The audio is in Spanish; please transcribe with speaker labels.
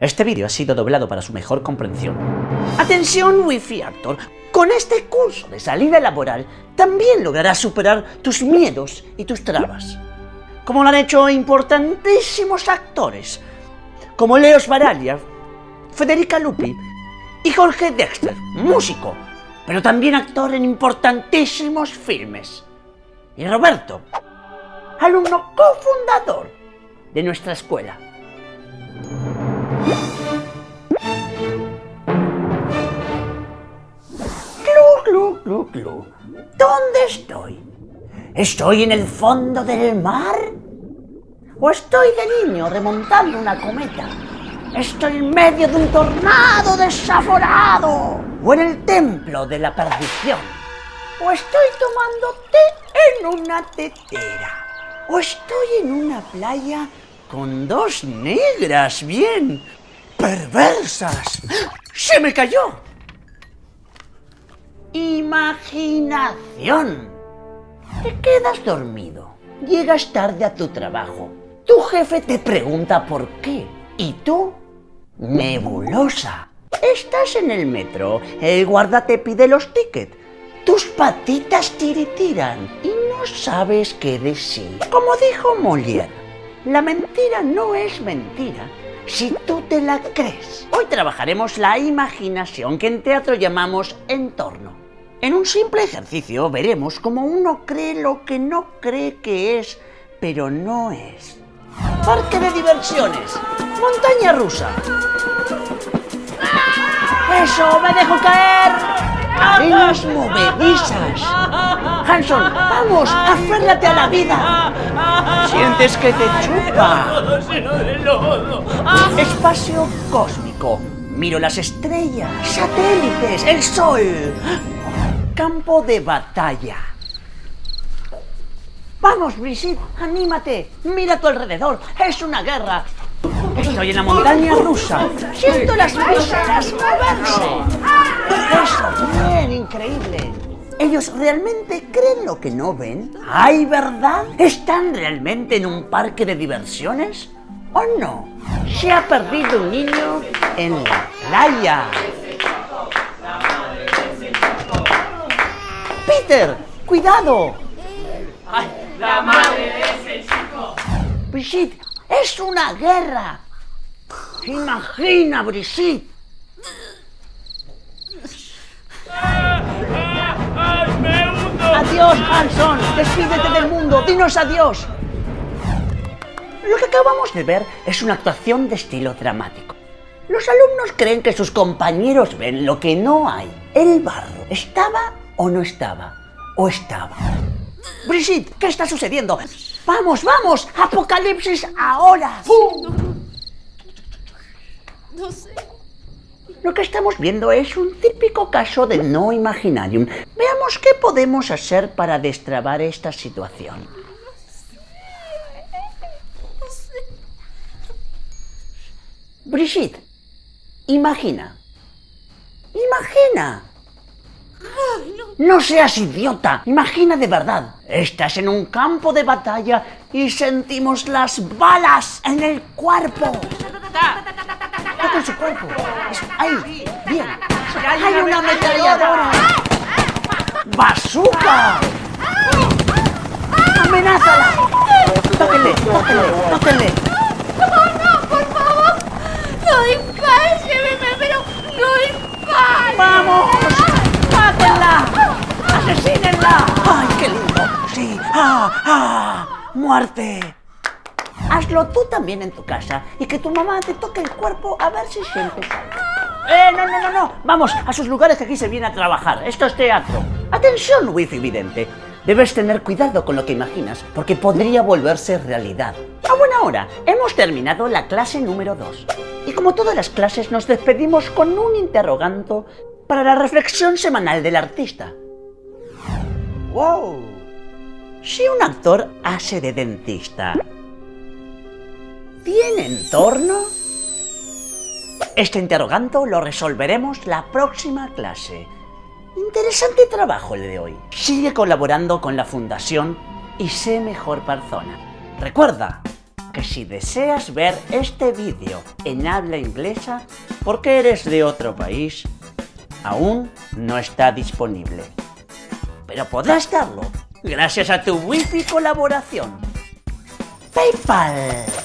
Speaker 1: Este vídeo ha sido doblado para su mejor comprensión. Atención Wi-Fi Actor, con este curso de salida laboral también lograrás superar tus miedos y tus trabas. Como lo han hecho importantísimos actores, como Leos Baraglia, Federica Lupi y Jorge Dexter, músico, pero también actor en importantísimos filmes. Y Roberto, alumno cofundador de nuestra escuela. ¿Dónde estoy? ¿Estoy en el fondo del mar? ¿O estoy de niño remontando una cometa? ¿Estoy en medio de un tornado desaforado? ¿O en el templo de la perdición? ¿O estoy tomando té en una tetera? ¿O estoy en una playa con dos negras bien perversas? ¡Se me cayó! Imaginación. Te quedas dormido. Llegas tarde a tu trabajo. Tu jefe te pregunta por qué. Y tú, nebulosa. Estás en el metro. El guarda te pide los tickets. Tus patitas tiritiran y no sabes qué decir. Como dijo Molière, la mentira no es mentira si tú te la crees. Hoy trabajaremos la imaginación que en teatro llamamos entorno. En un simple ejercicio veremos cómo uno cree lo que no cree que es, pero no es. Parque de diversiones. Montaña rusa. ¡Eso! ¡Me dejo caer! ¡Arenas movedizas! Hanson, vamos, aférrate a la vida. Sientes que te chupa. Espacio cósmico. Miro las estrellas, satélites, el sol. Campo de batalla. Vamos, Brigitte, anímate. Mira a tu alrededor. Es una guerra. Estoy en la montaña rusa. Siento las vísceras moverse. Eso, bien, increíble. ¿Ellos realmente creen lo que no ven? ¿Hay verdad? ¿Están realmente en un parque de diversiones? ¿O no? Se ha perdido un niño en la playa. ¡Peter! ¡Cuidado!
Speaker 2: ¡Ay, la madre de ese chico!
Speaker 1: Brigitte, es una guerra. Imagina, Brigitte. Adiós, Hanson. Despídete del mundo. Dinos adiós. Lo que acabamos de ver es una actuación de estilo dramático. Los alumnos creen que sus compañeros ven lo que no hay. El barro, ¿estaba o no estaba? ¿O estaba? Brigitte, ¿qué está sucediendo? ¡Vamos, vamos! ¡Apocalipsis ahora!
Speaker 3: No sé.
Speaker 1: Lo que estamos viendo es un típico caso de no imaginarium. Veamos qué podemos hacer para destrabar esta situación. Brigitte, imagina. Imagina. No seas idiota, imagina de verdad. Estás en un campo de batalla y sentimos las balas en el cuerpo. Toca su cuerpo. Eso, ahí, bien. Hay una ametralladora. ¡Bazooka! ¡Amenázala! Tóquenle, tóquenle, tóquenle.
Speaker 3: ¡No, no, por favor! ¡No dispares, lléveme, pero no dispares!
Speaker 1: ¡Vamos! ¡Mátenla! ¡Asesínenla! ¡Ay, qué lindo! ¡Sí! ¡Ah! ¡Ah! ¡Muerte! Hazlo tú también en tu casa y que tu mamá te toque el cuerpo a ver si sientes algo. ¡Eh, no, no, no, no! Vamos a sus lugares que aquí se viene a trabajar. Esto es teatro. Atención, wifi vidente. Debes tener cuidado con lo que imaginas, porque podría volverse realidad. A buena hora, hemos terminado la clase número 2. Y como todas las clases, nos despedimos con un interrogante para la reflexión semanal del artista. ¡Wow! Si un actor hace de dentista, ¿tiene entorno? Este interrogante lo resolveremos la próxima clase. Interesante trabajo el de hoy. Sigue colaborando con la fundación y sé mejor persona. Recuerda, que si deseas ver este vídeo en habla inglesa porque eres de otro país, aún no está disponible. Pero podrás darlo gracias a tu wifi colaboración. PayPal.